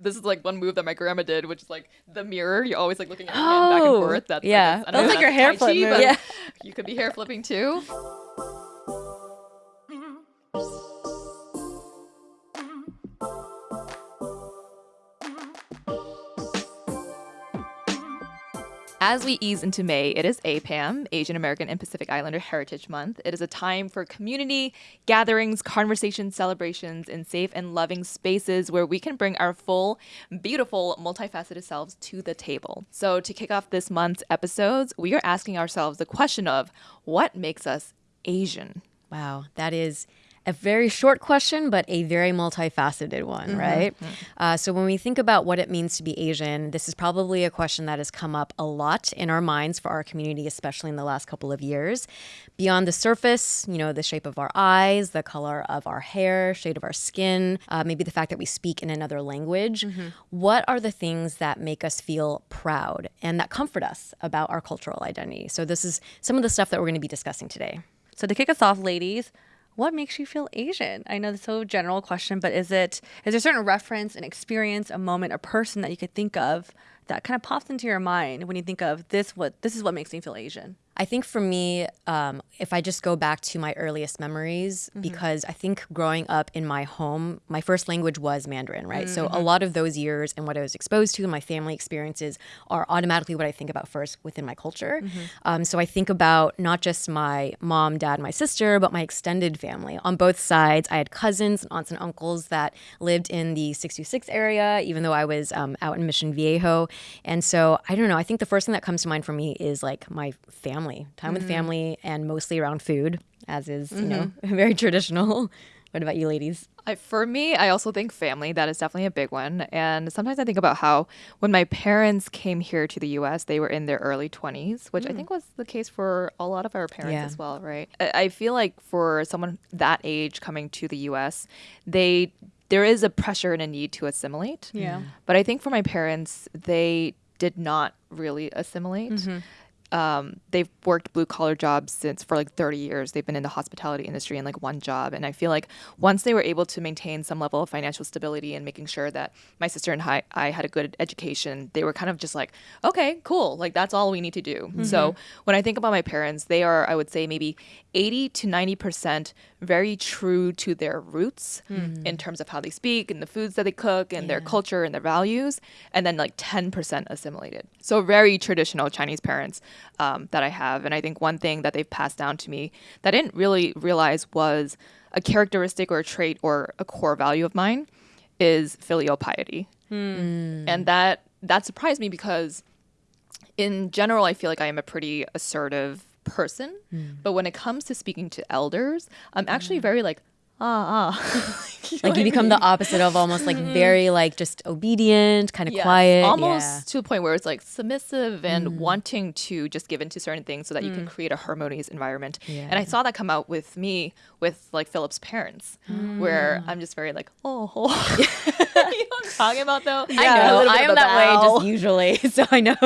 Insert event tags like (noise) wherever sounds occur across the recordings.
This is like one move that my grandma did, which is like the mirror. You're always like looking at your hand back and Oh, forth. That's yeah. Like, a- I don't That's know like your hair flip Chi, (laughs) Yeah. You could be hair flipping too. As we ease into May, it is APAM, Asian American and Pacific Islander Heritage Month. It is a time for community gatherings, conversations, celebrations, and safe and loving spaces where we can bring our full, beautiful, multifaceted selves to the table. So, to kick off this month's episodes, we are asking ourselves the question of what makes us Asian? Wow, that is a very short question, but a very multifaceted one, right? Uh, so, when we think about what it means to be Asian, this is probably a question that has come up a lot in our minds for our community, especially in the last couple of years. Beyond the surface, you know, the shape of our eyes, the color of our hair, shade of our skin, uh, maybe the fact that we speak in another language, what are the things that make us feel proud and that comfort us about our cultural identity? So, this is some of the stuff that we're going to be discussing today. So to kick us off, ladies, what makes you feel Asian? I know it's so general question, but is it is there a certain reference, an experience, a moment, a person that you could think of that kind of pops into your mind when you think of this? What this is what makes me feel Asian. I think for me, um, if I just go back to my earliest memories, because I think growing up in my home, my first language was Mandarin, right? So a lot of those years and what I was exposed to and my family experiences are automatically what I think about first within my culture. Um, so I think about not just my mom, dad, my sister, but my extended family. On both sides, I had cousins and aunts and uncles that lived in the 626 area, even though I was um, out in Mission Viejo. And so I don't know. I think the first thing that comes to mind for me is like my family, time with mm. family, and mostly around food, as is, you know, mm-hmm. (laughs) very traditional. (laughs) What about you, ladies? I, for me, I also think family. That is definitely a big one. And sometimes I think about how when my parents came here to the US, they were in their early 20s, which I mm. think was the case for a lot of our parents Yeah. as well, right? I, I feel like for someone that age coming to the US, they there is a pressure and a need to assimilate. Yeah. But I think for my parents, they did not really assimilate. Mm-hmm. Um, they've worked blue collar jobs since for like 30 years. They've been in the hospitality industry in like one job. And I feel like once they were able to maintain some level of financial stability and making sure that my sister and I, I had a good education, they were kind of just like, okay, cool. Like that's all we need to do. So when I think about my parents, they are, I would say, maybe 80 to 90% very true to their roots in terms of how they speak and the foods that they cook and their culture and their values. And then like 10% assimilated. So very traditional Chinese parents um, that I have. And I think one thing that they've passed down to me that I didn't really realize was a characteristic or a trait or a core value of mine is filial piety. And that that surprised me because in general, I feel like I am a pretty assertive person. Hmm. But when it comes to speaking to elders, I'm actually hmm. very like, ah, ah. You know Like you I become mean? the opposite of almost like very like just obedient, kind of Yes, quiet. almost yeah. to a point where it's like submissive and wanting to just give into certain things so that you can create a harmonious environment. And I saw that come out with me with like Philip's parents, where I'm just very like, oh, oh. (laughs) you know what (laughs) I'm talking about though? I know. I am that way just (laughs) usually, so I know.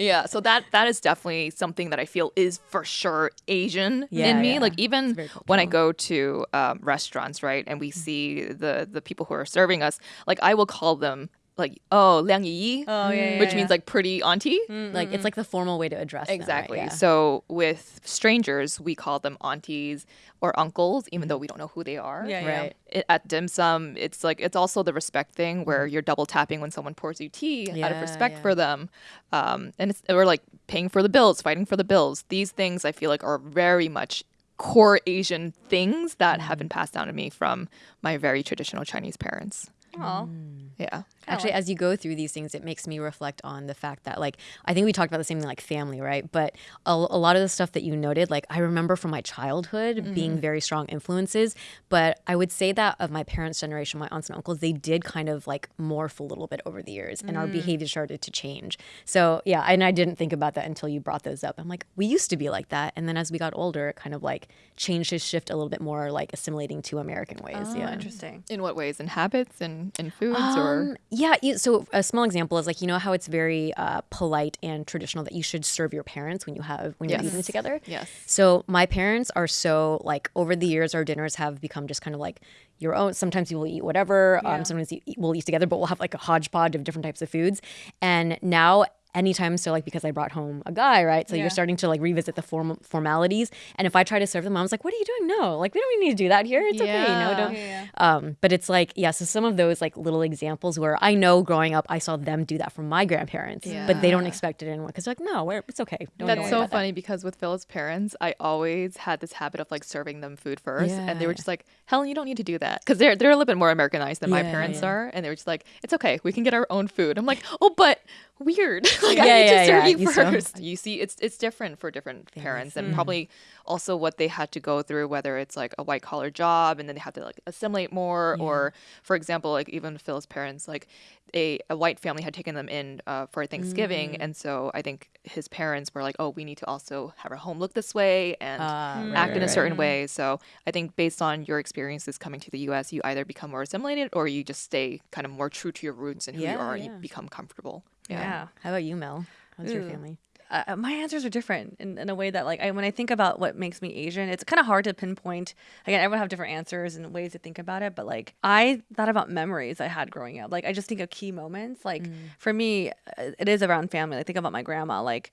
Yeah, so that that is definitely something that I feel is for sure Asian Yeah, in me. yeah. Like even when I go to um, restaurants, right, and we mm. see the the people who are serving us, like I will call them like oh liang yi, Oh, yeah, yeah, which yeah. means like pretty auntie. Mm, mm, like it's like the formal way to address them, right? Exactly. Yeah. So with strangers, we call them aunties or uncles, even though we don't know who they are. Yeah, yeah. Right. It, at dim sum, it's like it's also the respect thing where mm-hmm. you're double tapping when someone pours you tea out of respect yeah. for them, um, and it's we're like paying for the bills, fighting for the bills. These things I feel like are very much core Asian things that have been passed down to me from my very traditional Chinese parents. Aw. Mm. Yeah. Actually, as you go through these things, it makes me reflect on the fact that, like, I think we talked about the same thing, like family, right? But a, a lot of the stuff that you noted, like, I remember from my childhood being mm. very strong influences. But I would say that of my parents' generation, my aunts and uncles, they did kind of like morph a little bit over the years, and our mm. behavior started to change. So yeah, and I didn't think about that until you brought those up. I'm like, we used to be like that, and then as we got older, it kind of like changed to shift a little bit more, like assimilating to American ways. Oh, yeah. interesting. In what ways? In habits and in, in foods or Um, yeah. You, so a small example is like you know how it's very uh, polite and traditional that you should serve your parents when you have when you're eating together. Yes. So my parents are so like over the years, our dinners have become just kind of like your own. Sometimes you will eat whatever. Um, sometimes you we'll eat together, but we'll have like a hodgepodge of different types of foods. And now anytime. So like because i brought home a guy right? So Yeah. you're starting to like revisit the form- formalities. And if i try to serve them mom's like what are you doing? No. Like we don't need to do that here. It's okay. You know don't Yeah. um, but it's like, yeah, so some of those like little examples where I know growing up, I saw them do that from my grandparents, but they don't expect it anymore. Because like, no, we're, it's okay. Don't That's so about that." funny because with Phil's parents, I always had this habit of like serving them food first, and they were just like, "Helen, you don't need to do that," because they're they're a little bit more Americanized than my parents yeah. are, and they were just like, "It's okay, we can get our own food." I'm like, "Oh, but weird. (laughs) like Yeah, I need yeah, to serve yeah, you you still- first. You see, it's it's different for different parents, and probably also what they had to go through, whether it's like a white collar job, and then they have to like assimilate more, or for example, like even Phil's parents, like a, a white family had taken them in uh, for Thanksgiving, and so I think his parents were like, "Oh, we need to also have our home look this way and right, act right, in a right. certain mm. way." So I think based on your experiences coming to the U.S., you either become more assimilated or you just stay kind of more true to your roots and who you Yeah, are, and you become comfortable. Yeah. How about you, Mel? How's your family? uh, my answers are different in, in a way that like I, when I think about what makes me Asian, it's kind of hard to pinpoint. Again, everyone have different answers and ways to think about it, but like I thought about memories I had growing up. Like I just think of key moments. Like for me, uh, it is around family. I think about my grandma. Like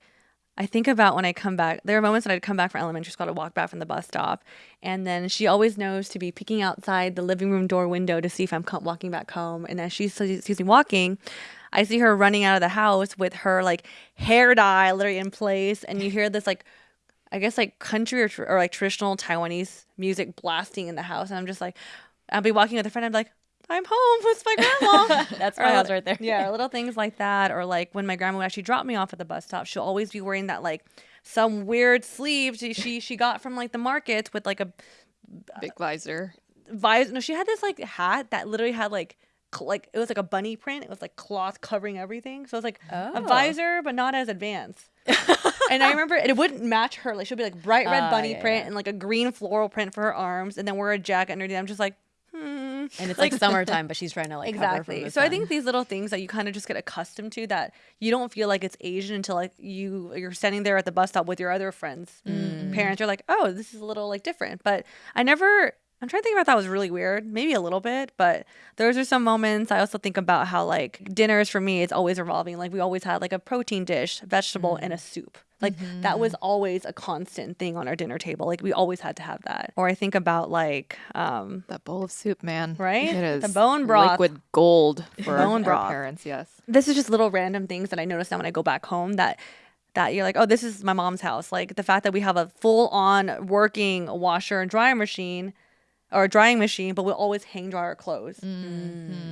I think about when I come back. There are moments that I'd come back from elementary school to walk back from the bus stop, and then she always knows to be peeking outside the living room door window to see if I'm walking back home. And as she sees me walking, I see her running out of the house with her like hair dye literally in place, and you hear this like. I guess like country or, tr- or like traditional Taiwanese music blasting in the house, and I'm just like, I'll be walking with a friend. I'm like, I'm home with my grandma. (laughs) That's my house right there. Yeah, (laughs) little things like that, or like when my grandma would actually drop me off at the bus stop, she'll always be wearing that like some weird sleeve she she, she got from like the market with like a Big visor. visor. No, she had this like hat that literally had like like it was like a bunny print. It was like cloth covering everything, so it was like a Oh. visor, but not as advanced. (laughs) and I remember it wouldn't match her. Like she'd be like bright red Ah, bunny yeah, print yeah. and like a green floral print for her arms, and then wear a jacket underneath. I'm just like, hmm. And it's (laughs) like summertime, but (laughs) she's trying to like Exactly. So I think these little things that you kind of just get accustomed to that you don't feel like it's Asian until like you you're standing there at the bus stop with your other friends, Mm. parents. You're like, oh, this is a little like different. But I never. I'm trying to think about that was really weird, maybe a little bit, but those are some moments. I also think about how like dinners for me, it's always revolving. Like we always had like a protein dish, vegetable, and a Mm. soup. Like that was always a constant thing on our dinner table. Like we always had to have that. Or I think about like um, That bowl of soup, man. Right? It is The bone broth. liquid gold (laughs) for Bone our broth. parents. Yes. this is just little random things that I notice now when I go back home that that you're like, oh, this is my mom's house. Like the fact that we have a full on working washer and dryer machine or a drying machine, but we'll always hang dry our clothes.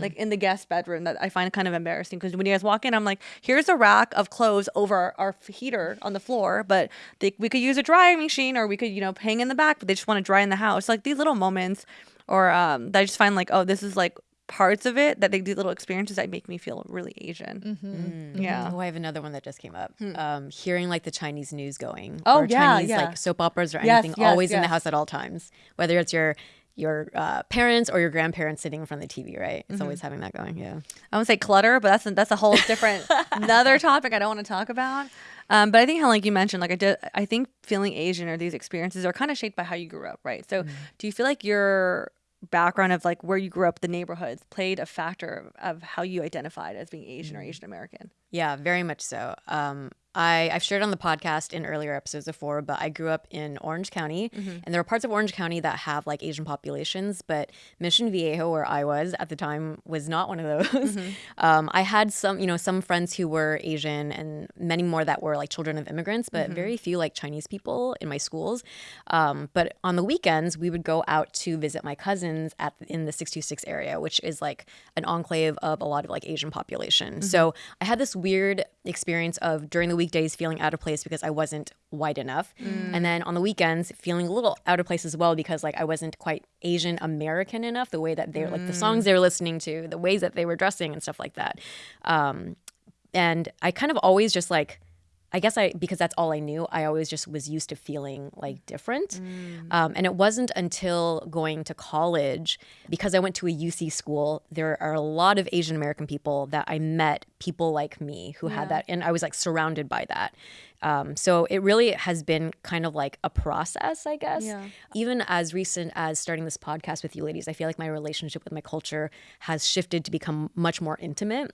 Like in the guest bedroom that I find kind of embarrassing because when you guys walk in, I'm like, here's a rack of clothes over our, our heater on the floor, but they, we could use a drying machine or we could, you know, hang in the back, but they just want to dry in the house. Like these little moments or um, that I just find like, oh, this is like parts of it that they these little experiences that make me feel really Asian. Yeah. Oh, I have another one that just came up. Um, hearing like the Chinese news going. Oh, or yeah, Chinese yeah. like soap operas or Yes, anything, yes, always in the house at all times. Whether it's your your uh, parents or your grandparents sitting in front of the TV, right? It's Mm-hmm. always having that going. Yeah. I would say clutter, but that's a, that's a whole different (laughs) another topic I don't want to talk about. Um, but I think how like you mentioned, like I did, I think feeling Asian or these experiences are kind of shaped by how you grew up, right? So do you feel like your background of like where you grew up, the neighborhoods, played a factor of how you identified as being Asian or Asian American? Yeah, very much so. Um, I, I've shared on the podcast in earlier episodes before, but I grew up in Orange County, and there are parts of Orange County that have like Asian populations, but Mission Viejo, where I was at the time, was not one of those. (laughs) Um, I had some, you know, some friends who were Asian, and many more that were like children of immigrants, but very few like Chinese people in my schools. Um, but on the weekends, we would go out to visit my cousins at in the 626 area, which is like an enclave of a lot of like Asian population. So I had this weird experience of during the weekdays feeling out of place because I wasn't white enough, and then on the weekends feeling a little out of place as well because like I wasn't quite Asian American enough. The way that they're like the songs they were listening to, the ways that they were dressing and stuff like that. Um, and I kind of always just like I guess I because that's all I knew. I always just was used to feeling like different, um, and it wasn't until going to college because I went to a UC school. There are a lot of Asian American people that I met, people like me who had that, and I was like surrounded by that. Um, so it really has been kind of like a process, I guess. Yeah. Even as recent as starting this podcast with you ladies, I feel like my relationship with my culture has shifted to become much more intimate.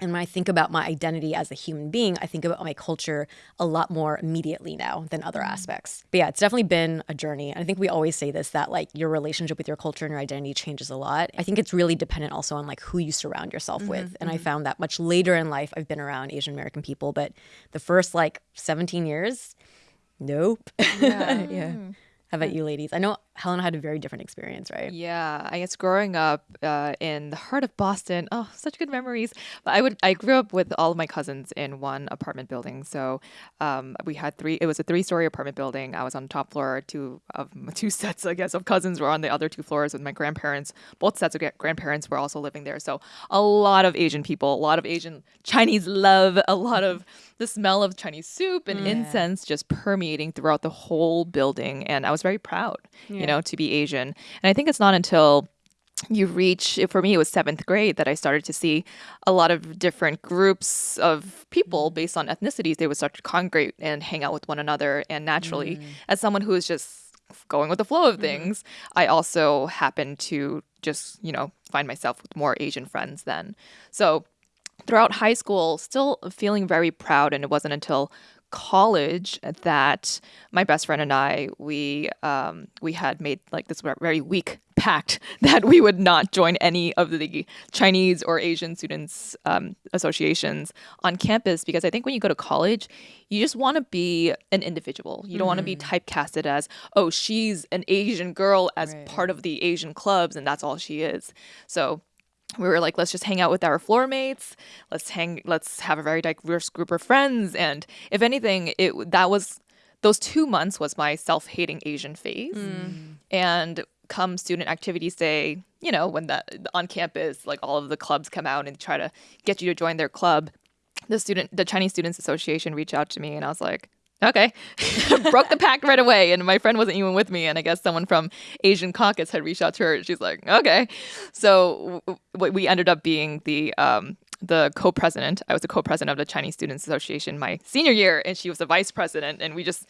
And when I think about my identity as a human being, I think about my culture a lot more immediately now than other mm. aspects. But yeah, it's definitely been a journey. I think we always say this that like your relationship with your culture and your identity changes a lot. I think it's really dependent also on like who you surround yourself mm-hmm, with. And I mm-hmm. found that much later in life, I've been around Asian American people, but the first like 17 years, nope. (laughs) Yeah. Mm. How about you ladies? I know Helen had a very different experience, right? Yeah, I guess growing up uh, in the heart of Boston, oh, such good memories. But I would, I grew up with all of my cousins in one apartment building. So um, we had three. It was a three-story apartment building. I was on the top floor. Two of (laughs) two sets, I guess, of cousins were on the other two floors with my grandparents. Both sets of grandparents were also living there. So a lot of Asian people, a lot of Asian Chinese love, a lot of the smell of Chinese soup and mm. incense just permeating throughout the whole building. And I was very proud, you know, to be Asian. And I think it's not until you reach for me it was seventh grade that i started to see a lot of different groups of people mm. based on ethnicities. They would start to congregate and hang out with one another and naturally mm. as someone who is just going with the flow of mm-hmm. things i also happened to just you know find myself with more asian friends then. So throughout high school, still feeling very proud. And it wasn't until college that my best friend and I we um, we had made like this very weak pact (laughs) that we would not join any of the Chinese or Asian students um, associations on campus because I think when you go to college, you just want to be an individual. You don't want to be typecasted as oh she's an Asian girl as part of the Asian clubs and that's all she is. So we were like let's just hang out with our floor mates. Let's hang let's have a very diverse group of friends. And if anything it that was those two months was my self-hating asian phase. Mm. And come student activities day you know when that on campus like all of the clubs come out and try to get you to join their club the student the chinese students association reached out to me and i was like okay. (laughs) Broke the pact right away and my friend wasn't even with me and i guess someone from asian caucus had reached out to her. And she's like okay. So w- we ended up being the um the co-president. I was the co-president of the chinese students association my senior year and she was the vice president and we just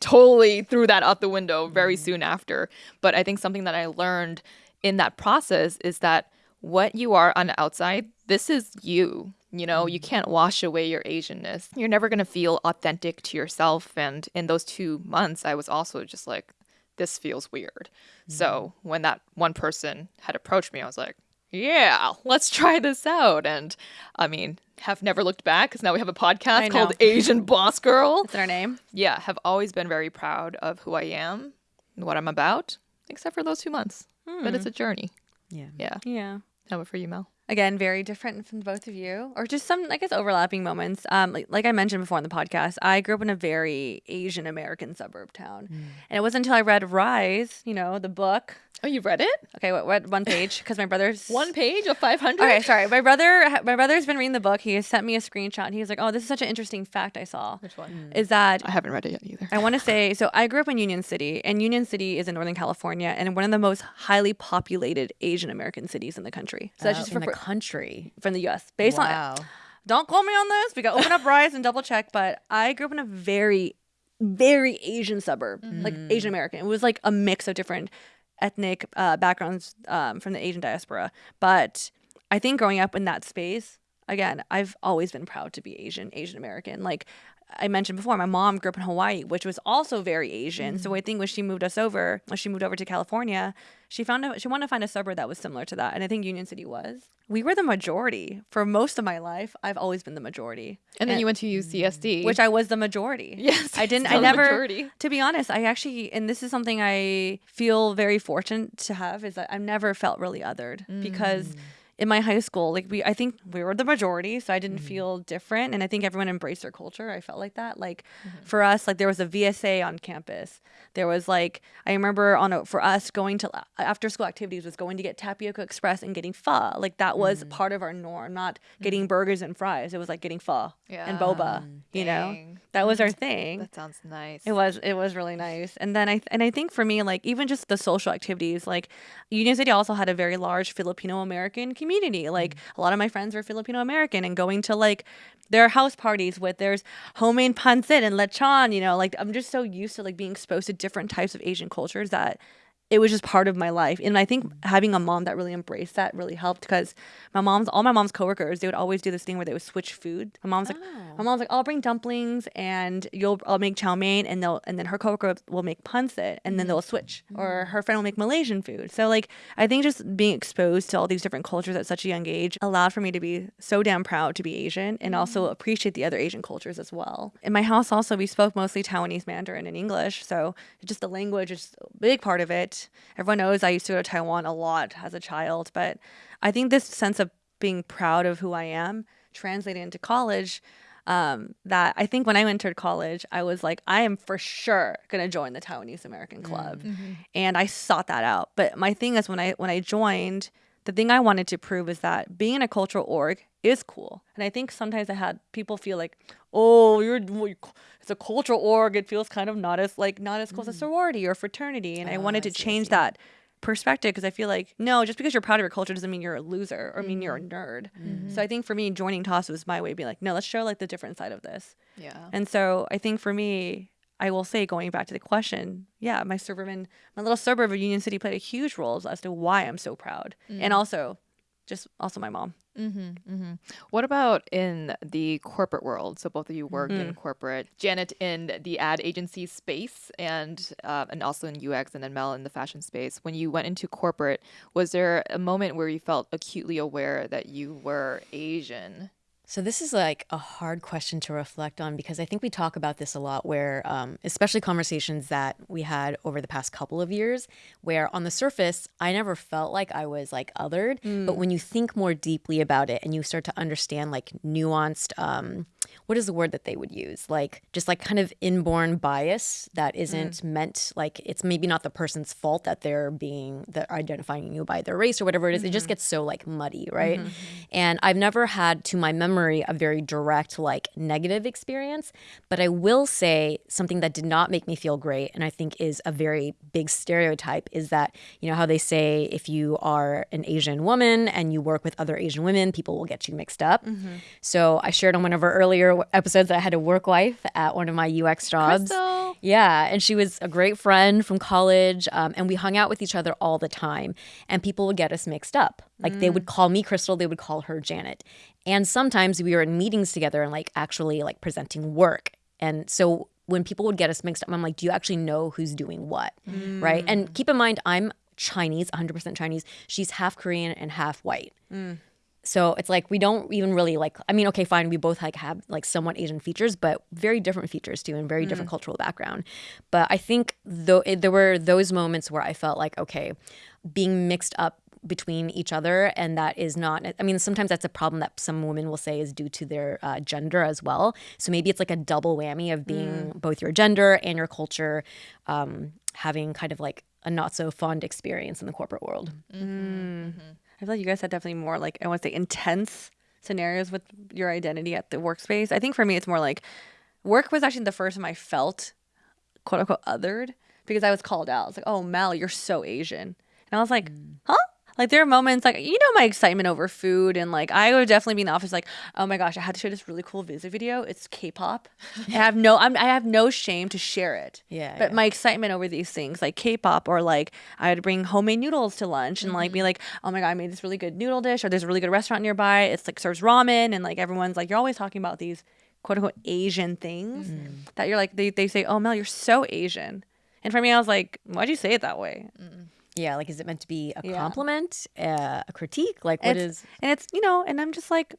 totally threw that out the window very soon after. But i think something that i learned in that process is that what you are on the outside this is you you know, you mm. can't wash away your Asianness. You're never going to feel authentic to yourself. And in those two months, I was also just like, this feels weird. So mm. when that one person had approached me, I was like, yeah, let's try this out. And I mean, have never looked back because now we have a podcast called. Asian Boss Girl. Is that our name? Yeah, have always been very proud of who I am and what I'm about, except for those two months. But it's hmm. a journey. Yeah. Yeah. Yeah. How about for you, Mel? Again very different from both of you or just some i guess overlapping moments. Um like, like i mentioned before on the podcast i grew up in a very asian american suburb town. And it wasn't until i read rise you know the book Oh, you've read it? okay what, what one page because my brother's (laughs) One page of 500? okay sorry my brother my brother's been reading the book he has sent me a screenshot and he was like oh this is such an interesting fact i saw Which one? is that I haven't read it yet either. I want to say so. I grew up in Union City, and Union City is in Northern California, and one of the most highly populated Asian American cities in the country. So that's Uh, just in for, the country. from the U.S. Based on wow. don't quote me on this. We got open up Rise and double check. But I grew up in a very, very Asian suburb, like Asian American. It was like a mix of different ethnic uh, backgrounds um, from the Asian diaspora. But I think growing up in that space, again, I've always been proud to be Asian, Asian American. Like I mentioned before, my mom grew up in Hawaii, which was also very Asian. So mm. I think when she moved us over, when she moved over to California, she found a, she wanted to find a suburb that was similar to that, and I think Union City was. We were the majority for most of my life. I've always been the majority, And then you went to UCSD. which I was the majority. Yes, I didn't. I never. majority. To be honest, I actually, and this is something I feel very fortunate to have, is that I've never felt really othered mm. because in my high school, like we, I think we were the majority, so I didn't mm-hmm. feel different, and I think everyone embraced their culture. I felt like that. Like mm-hmm. for us, like there was a VSA on campus. There was like I remember on a, for us going to uh, after school activities was going to get tapioca express and getting pho. Like that was mm. part of our norm, not getting mm-hmm. burgers and fries. It was like getting pho and boba. You know, that was our (laughs) thing. That sounds nice. It was it was really nice. And then I and I think for me like even just the social activities like Union City also had a very large Filipino American community. Like mm-hmm. a lot of my friends were Filipino American and going to like their house parties with there's homemade pancit and lechon, you know, like I'm just so used to like being exposed to different types of Asian cultures that it was just part of my life. And I think having a mom that really embraced that really helped because my mom's all my mom's coworkers, they would always do this thing where they would switch food. My mom's like my oh. mom's like, I'll bring dumplings and you'll I'll make chow mein and they'll and then her coworker will make pancit and then they'll mm. switch. Or mm. her friend will make Malaysian food. So like I think just being exposed to all these different cultures at such a young age allowed for me to be so damn proud to be Asian and also mm. appreciate the other Asian cultures as well. In my house also we spoke mostly Taiwanese Mandarin and English. So just the language is a big part of it. Everyone knows I used to go to Taiwan a lot as a child, but I think this sense of being proud of who I am translated into college. Um, that I think when I entered college, I was like, I am for sure gonna join the Taiwanese American Club, and I sought that out. But my thing is, when I when I joined, the thing I wanted to prove is that being in a cultural org is cool. And I think sometimes I had people feel like, oh, you're it's a cultural org. It feels kind of not as like not as close as sorority or fraternity. And I wanted to change that perspective because I feel like no, just because you're proud of your culture doesn't mean you're a loser or mean you're a nerd. So I think for me, joining TOS was my way of being like, no, let's show like the different side of this. yeah. And so I think for me, I will say, going back to the question, yeah, my suburban, my little suburb of Union City played a huge role as to why I'm so proud, and also, just also my mom. Mm-hmm, mm-hmm. What about in the corporate world? So both of you worked in mm-hmm. corporate. Janet in the ad agency space, and uh, and also in UX, and then Mel in the fashion space. When you went into corporate, was there a moment where you felt acutely aware that you were Asian? So this is like a hard question to reflect on because I think we talk about this a lot where um, especially conversations that we had over the past couple of years where on the surface I never felt like I was like othered. But when you think more deeply about it and you start to understand like nuanced um, what is the word that they would use? Like just like kind of inborn bias that mm. isn't meant like it's maybe not the person's fault that they're being that identifying you by their race or whatever it is. it just mm-hmm. gets so like muddy mm-hmm. right? Mm-hmm. And i've never had to my memory a very direct like negative experience but i will say something that did not make me feel great and i think is a very big stereotype is that you know how they say if you are an asian woman and you work with other asian women people will get you mixed up. So i shared on one of our earlier episodes that i had a work wife at one of my ux jobs Crystal. yeah, and she was a great friend from college, um, and we hung out with each other all the time. And people would get us mixed up. Like they would mm. call me Crystal, they would call her Janet. And sometimes we were in meetings together and like actually like presenting work. And so when people would get us mixed up, I'm like, do you actually know who's doing what? Right? And mm. keep in mind, I'm Chinese, 100% Chinese. She's half Korean and half white. Mm. So it's like we don't even really like. I mean, okay, fine, we both like have like somewhat Asian features, but very different features too, and very different mm. cultural background. But I think though it, there were those moments where I felt like okay, being mixed up between each other, and that is not. I mean, sometimes that's a problem that some women will say is due to their uh, gender as well. So maybe it's like a double whammy of being mm. both your gender and your culture um, having kind of like a not so fond experience in the corporate world. Mm-hmm, mm. mm-hmm. I feel like you guys had definitely more like I want to say intense scenarios with your identity at the workspace. I think for me, it's more like work was actually the first time I felt quote unquote othered because I was called out. It's like, oh, Mel, you're so Asian. And I was like, mm. huh? Like there are moments like you know my excitement over food and like I would definitely be in the office like oh my gosh I had to share this really cool visit video. It's K-pop. I have no I'm, I have no shame to share it. Yeah, but yeah. my excitement over these things like K-pop or like I would bring homemade noodles to lunch and like be mm-hmm. like oh my god I made this really good noodle dish or there's a really good restaurant nearby. It's like serves ramen and like everyone's like you're always talking about these quote unquote Asian things mm-hmm. that you're like they, they say oh Mel you're so Asian. And for me I was like why'd you say it that way Yeah, like is it meant to be a Yeah. compliment, uh, a critique? Like what It's- is? and it's you know and i'm just like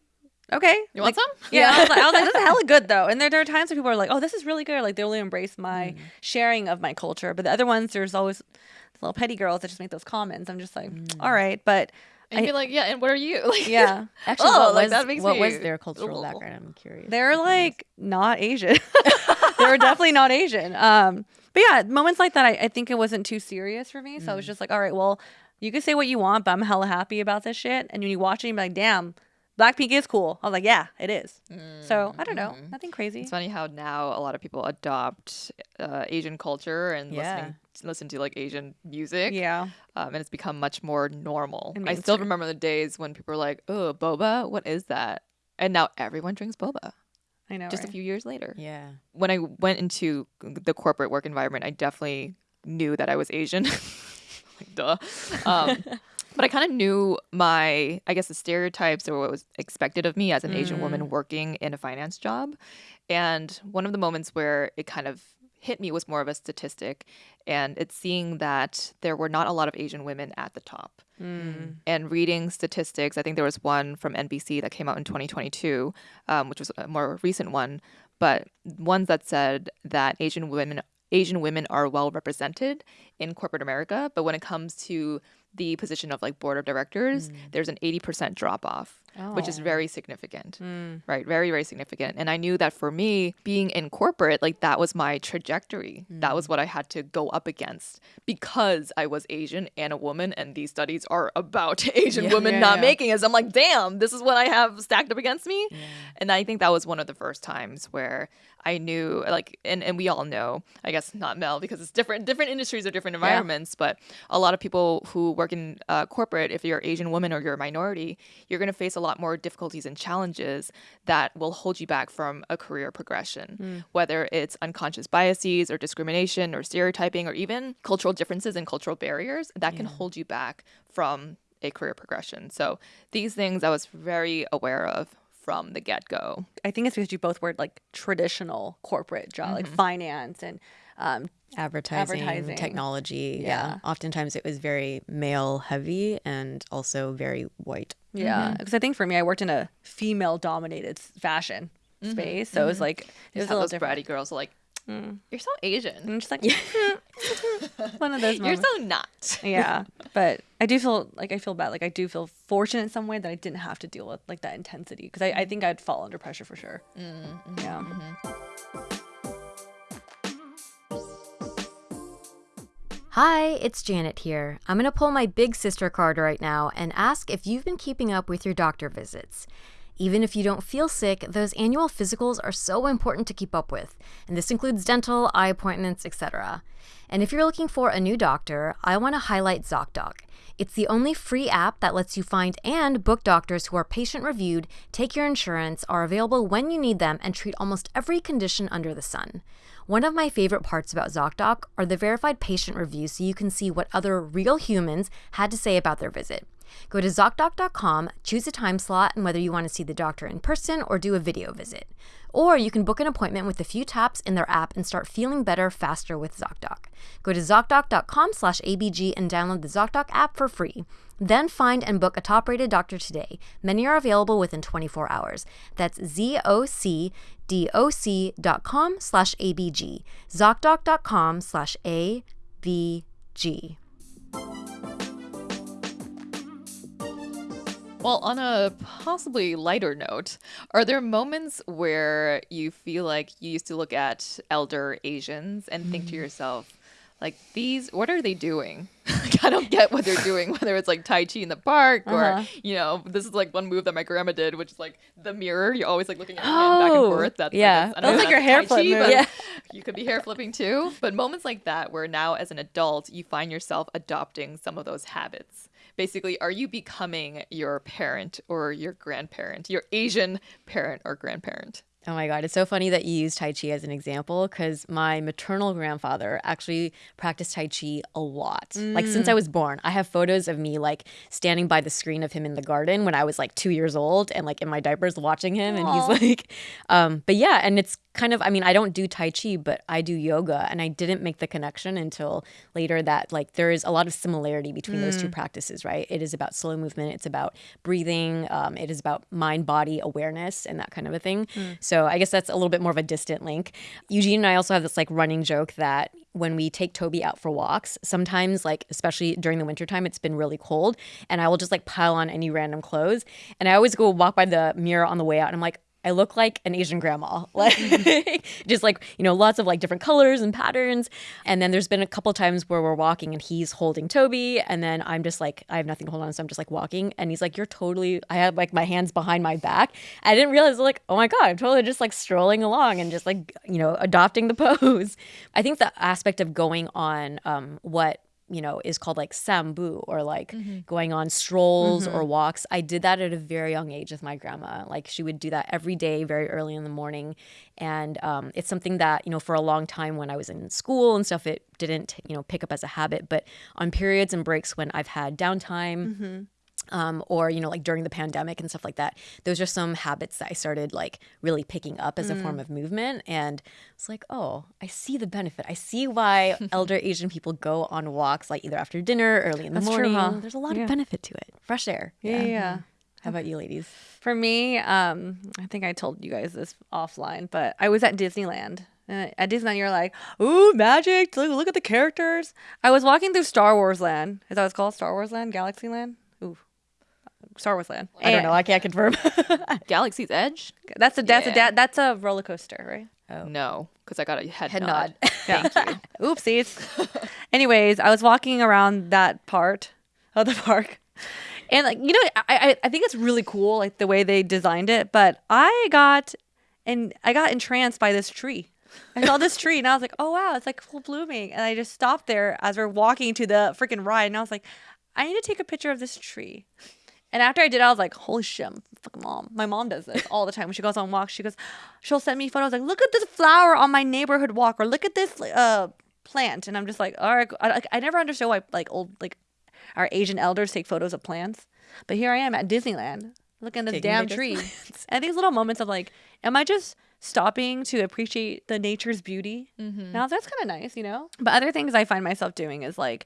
okay You want Like, some? yeah I, was like, I was like this is (laughs) hella good though and there, there are times where people are like oh this is really good like they really embrace my sharing of my culture but the other ones there's always little petty girls that just make those comments i'm just like all right but And you'd be like, yeah, and what are you? (laughs) Like, Yeah. (laughs) Actually, Oh, what, like, was, that makes what was me- their cultural Ugh. background? I'm curious. They're like not Asian. they were definitely not Asian. Um, but yeah, moments like that, I, I think it wasn't too serious for me. So I was just like, all right, well, you can say what you want, but I'm hella happy about this shit. And when you watch it, you're like, damn, Blackpink is cool. I was like, yeah, it is. So I don't know, nothing crazy. It's funny how now a lot of people adopt uh, Asian culture and Yeah. listening listen to like Asian music. Yeah, Um, and it's become much more normal. I still remember the days when people were like, "Oh, boba, what is that?" And now everyone drinks boba. I know. Just a few years later. Yeah. When I went into the corporate work environment, I definitely knew that I was Asian. (laughs) like, duh. Um, (laughs) but I kind of knew my, I guess, the stereotypes or what was expected of me as an Asian woman working in a finance job. And one of the moments where it kind of hit me was more of a statistic, and it's seeing that there were not a lot of Asian women at the top. And reading statistics, I think there was one from NBC that came out in 2022, um, which was a more recent one, but ones that said that Asian women Asian women are well represented in corporate America, but when it comes to the position of like board of directors, there's an 80% drop off, which is very significant. Right? Very, very significant. And I knew that for me, being in corporate, like that was my trajectory. That was what I had to go up against because I was Asian and a woman, and these studies are about (laughs) Asian women Yeah, not yeah. making it. So I'm like, damn, this is what I have stacked up against me. And I think that was one of the first times where I knew like and, and we all know, I guess not Mel because it's different different industries or different environments, but a lot of people who work in uh, corporate, if you're Asian woman or you're a minority, you're gonna face a lot more difficulties and challenges that will hold you back from a career progression. Whether it's unconscious biases or discrimination or stereotyping or even cultural differences and cultural barriers that can hold you back from a career progression. So these things I was very aware of from the get go. I think it's because you both worked like traditional corporate job, like Mm-hmm. finance and um, Advertising, Advertising. technology. Yeah. Yeah. Oftentimes it was very male heavy and also very white. Yeah, mm-hmm. because I think for me, I worked in a female dominated fashion mm-hmm. space, so it was mm-hmm. like it It was was a little those different. bratty girls who are like, mm. you're so Asian. I'm just like (laughs) one of those You're so not. yeah, but I do feel like I feel bad. Like I do feel fortunate in some way that I didn't have to deal with like that intensity because I, I think I'd fall under pressure for sure. Yeah. Hi, it's Janet here. I'm going to pull my big sister card right now and ask if you've been keeping up with your doctor visits. Even if you don't feel sick, those annual physicals are so important to keep up with, and this includes dental, eye appointments, etc. And if you're looking for a new doctor, I want to highlight ZocDoc. It's the only free app that lets you find and book doctors who are patient reviewed, take your insurance, are available when you need them, and treat almost every condition under the sun. One of my favorite parts about ZocDoc are the verified patient reviews so you can see what other real humans had to say about their visit. Go to ZocDoc.com, choose a time slot and whether you want to see the doctor in person or do a video visit. Or you can book an appointment with a few taps in their app and start feeling better faster with ZocDoc. Go to ZocDoc.com slash ABG and download the ZocDoc app for free. Then find and book a top-rated doctor today. Many are available within 24 hours. That's ZocDoc.com slash ABG. ZocDoc.com slash ABG. Well, on a possibly lighter note, are there moments where you feel like you used to look at elder Asians and think to hmm. yourself, like, these, what are they doing? (laughs) like, I don't get what they're doing, whether it's like Tai Chi in the park or, uh-huh. you know, this is like one move that my grandma did, which is like the mirror. You're always like looking at your hand back and Oh, forth. That's yeah. Like, I don't That's like your hair flip Chi, move. but Yeah. (laughs) You could be hair flipping too. But moments like that where now as an adult, you find yourself adopting some of those habits. Basically, are you becoming your parent or your grandparent, your Asian parent or grandparent? Oh my God. It's so funny that you use Tai Chi as an example because my maternal grandfather actually practiced Tai Chi a lot. Like since I was born, I have photos of me like standing by the screen of him in the garden when I was like two years old and like in my diapers watching him. And he's like, um, but yeah, and it's kind of, I mean, I don't do Tai Chi, but I do yoga. And I didn't make the connection until later that like there is a lot of similarity between those two practices, right? It is about slow movement, it's about breathing, um, it is about mind body awareness and that kind of a thing. So So I guess that's a little bit more of a distant link. Eugene and I also have this like running joke that when we take Toby out for walks, sometimes like especially during the wintertime, it's been really cold and I will just like pile on any random clothes. And I always go walk by the mirror on the way out and I'm like, I look like an Asian grandma. (laughs) Like just like, you know, lots of like different colors and patterns. And then there's been a couple times where we're walking and he's holding Toby and then I'm just like I have nothing to hold on so I'm just like walking and he's like you're totally I have like my hands behind my back. I didn't realize like, "Oh my god, I'm totally just like strolling along and just like, you know, adopting the (laughs) pose." I think the aspect of going on um what you know, is called like sambu or like mm-hmm. going on strolls mm-hmm. or walks. I did that at a very young age with my grandma. Like she would do that every day, very early in the morning. And um, it's something that, you know, for a long time when I was in school and stuff, it didn't, you know, pick up as a habit. But on periods and breaks when I've had downtime, mm-hmm um, or you know like during the pandemic and stuff like that those are some habits that i started like really picking up as mm. a form mm. of movement and it's like oh i see the benefit i see why (laughs) elder asian people go on walks like either after dinner early in the That's morning true, huh? there's a lot yeah. of benefit to it fresh air yeah, yeah. yeah. how about you ladies for me um, i think i told you guys this offline but i was at disneyland at Disneyland, you're like, ooh, magic! Look, look at the characters. I was walking through Star Wars Land. Is that what it's called? Star Wars Land, Galaxy Land. Ooh, Star Wars Land. I don't know. I can't confirm. (laughs) Galaxy's Edge. That's a that's yeah. a that's a roller coaster, right? Oh. No, because I got a head, head nod. nod. (laughs) Thank you. (laughs) Oopsies. Anyways, I was walking around that part of the park, and like you know, I, I I think it's really cool like the way they designed it. But I got and I got entranced by this tree. I saw this tree and I was like, oh wow, it's like full blooming. And I just stopped there as we're walking to the freaking ride, and I was like, I need to take a picture of this tree. And after I did, I was like, holy shit, fucking mom. My mom does this all the time. When she goes on walks, she goes, she'll send me photos like, look at this flower on my neighborhood walk, or look at this uh plant. And I'm just like, all right. I, I never understood why like old like our Asian elders take photos of plants, but here I am at Disneyland looking at this Taking damn tree. and these little moments of like, am I just stopping to appreciate the nature's beauty? Mm-hmm. Now that's kind of nice, you know. But other things I find myself doing is like,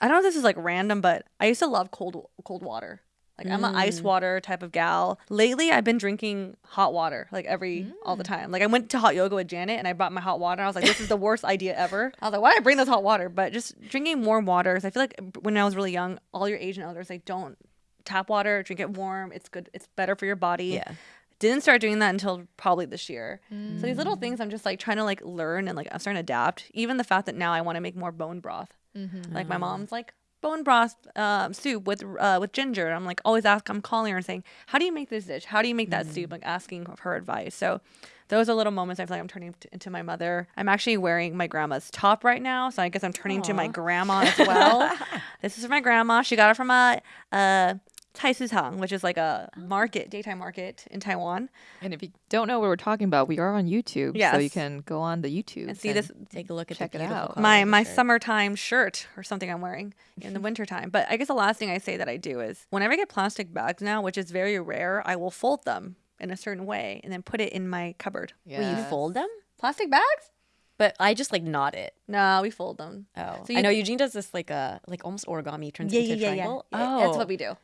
I don't know if this is like random, but I used to love cold cold water. Like mm. I'm an ice mm. water type of gal. Lately, I've been drinking hot water like every mm. all the mm. time. Like I went to hot yoga with Janet and I brought my hot water. I was like, this is the worst idea ever. I was like, why did I bring this hot water? But just drinking warm waters. I feel like when I was really young, all your Asian elders like don't tap water, drink it warm. It's good. It's better for your body. Yeah. Didn't start doing that until probably this year. Mm. So these little things I'm just like trying to like learn and like I'm starting to adapt. Even the fact that now I want to make more bone broth. Mm-hmm. Like my mom's like, bone broth um, soup with uh, with ginger. And I'm like always ask. I'm calling her and saying, "How do you make this dish? How do you make that mm. soup?" Like asking her advice. So those are little moments I feel like I'm turning into my mother. I'm actually wearing my grandma's top right now, so I guess I'm turning Aww. into my grandma as well. (laughs) this is my grandma. She got it from a, a Taisutang, which is like a oh. market, daytime market in Taiwan. And if you don't know what we're talking about, we are on YouTube. Yes. So you can go on the YouTube and see and this. Take a look at check it out. My my shirt. summertime shirt or something I'm wearing in the (laughs) wintertime. But I guess the last thing I say that I do is whenever I get plastic bags now, which is very rare, I will fold them in a certain way and then put it in my cupboard. Yes. Will you fold them? Plastic bags? But I just like knot it. No, we fold them. Oh, so I know Eugene does this like a like almost origami turns yeah, into yeah, a triangle. Yeah, yeah. Oh, that's what we do.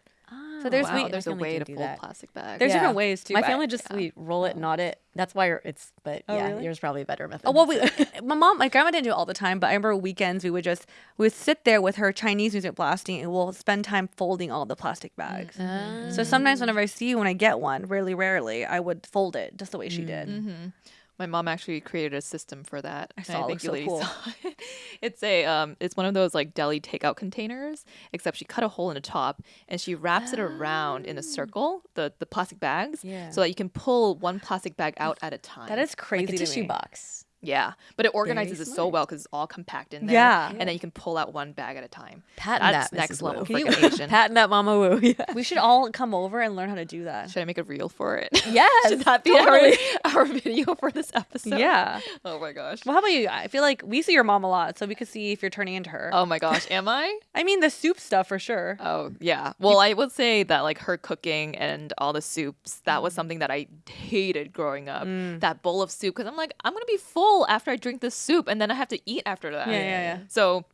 Oh, so there's wow, we, there's a way to fold that. plastic bags. There's yeah. different ways too. My family just yeah. we roll it, knot it. That's why it's. But oh, yeah, really? yours probably a better method. Oh well, we, (laughs) my mom, my grandma didn't do it all the time, but I remember weekends we would just we would sit there with her Chinese music blasting, and we'll spend time folding all the plastic bags. Mm-hmm. So sometimes whenever I see when I get one, really rarely, I would fold it just the way she did. Mm-hmm. My mom actually created a system for that. I saw I think it. So (laughs) cool. it. It's a um, it's one of those like deli takeout containers, except she cut a hole in the top and she wraps it around in a ah. circle, the the plastic bags, yeah. so that you can pull one plastic bag out at a time. That is crazy. Like a tissue me. box. Yeah, but it organizes it so well because it's all compact in there. Yeah, and then you can pull out one bag at a time. Patent That's that, next Mrs. level freaking Asian. Patent that, Mama Wu. (laughs) Yeah. We should all come over and learn how to do that. Should I make a reel for it? (laughs) Yes, should that be totally. our, (laughs) our video for this episode? Yeah. Oh my gosh. Well, how about you? I feel like we see your mom a lot, so we could see if you're turning into her. Oh my gosh, am I? I mean, the soup stuff for sure. Oh yeah. Well, I would say that like her cooking and all the soups that was something that I hated growing up. Mm. That bowl of soup because I'm like I'm gonna be full after I drink this soup and then I have to eat after that. Yeah, yeah, yeah. So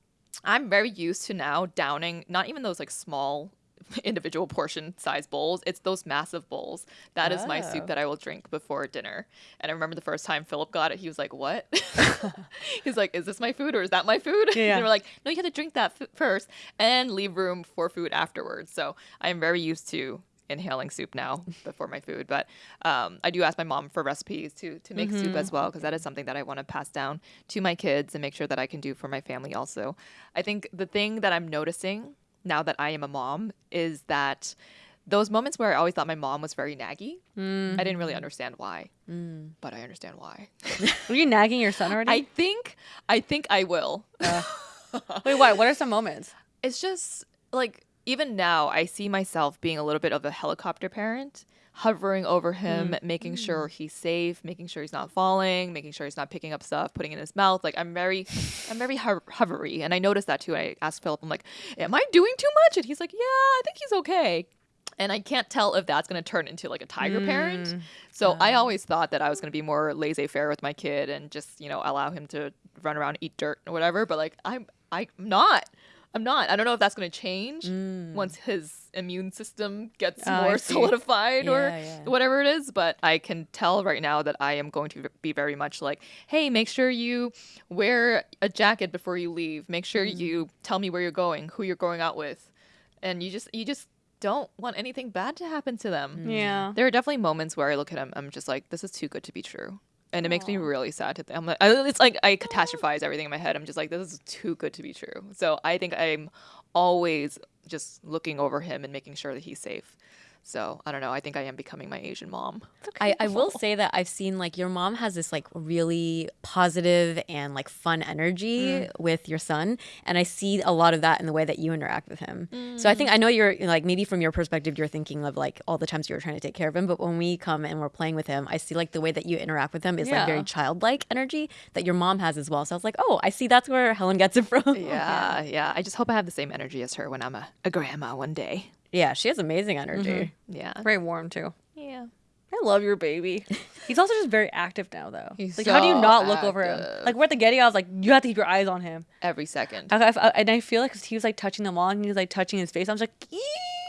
I'm very used to now downing not even those like small (laughs) individual portion size bowls. It's those massive bowls. That is my Oh. soup that I will drink before dinner. And I remember the first time Philip got it, he was like, "What?" (laughs) He's like, "Is this my food or is that my food?" Yeah. and (laughs) we're like, "No, you have to drink that f- first and leave room for food afterwards." So I am very used to inhaling soup now before my food but um, i do ask my mom for recipes to to make soup as mm-hmm. well because that is something that i want to pass down to my kids and make sure that i can do for my family also. I think the thing that i'm noticing now that i am a mom is that those moments where i always thought my mom was very naggy i didn't really mm-hmm. understand why mm. but i understand why. (laughs) Were you nagging your son already? i think i think i will. (laughs) Wait, why? What are some moments? it's just like even now I see myself being a little bit of a helicopter parent, hovering over him, mm. making mm. sure he's safe, making sure he's not falling, making sure he's not picking up stuff, putting it in his mouth. Like I'm very, I'm very ho- hovery, and I noticed that too. I asked Philip, I'm like, "Am I doing too much?" And he's like, "Yeah, I think he's okay." And I can't tell if that's going to turn into like a tiger parent. Mm, so I always thought that I was going to be more laissez-faire with my kid and just you know allow him to run around, eat dirt or whatever. But like I'm, I'm not. I'm not. I don't know if that's going to change once his immune system gets Oh, more (laughs) see. solidified or Yeah, yeah. whatever it is. But I can tell right now that I am going to be very much like, hey, make sure you wear a jacket before you leave. Make sure Mm. you tell me where you're going, who you're going out with, and you just you just don't want anything bad to happen to them. Yeah. There are definitely moments where I look at him, I'm just like, this is too good to be true. And it makes me really sad to think. I'm like, I, it's like I catastrophize everything in my head. I'm just like, this is too good to be true. So I think I'm always just looking over him and making sure that he's safe. So I don't know. I think I am becoming my Asian mom. I, I will say that I've seen like your mom has this like really positive and like fun energy mm. with your son. And I see a lot of that in the way that you interact with him. So I think mm. I know you're like maybe from your perspective, you're thinking of like all the times you were trying to take care of him. But when we come and we're playing with him, I see like the way that you interact with him is like very childlike energy that your mom has as well. So I was like, oh, I see that's where Helen gets it (laughs) from. Yeah, yeah. I just hope I have the same energy as her when I'm a, a grandma one day. Yeah, she has amazing energy. Mm-hmm. Yeah. Very warm too. Yeah. I love your baby. (laughs) He's also just very active now, though. He's like, how do you so not look over him? Like we're at the Getty, I was like, you have to keep your eyes on him. Every second. I, I, and I feel like 'cause he was like touching them all, and he was like touching his face. I was like, "Ee."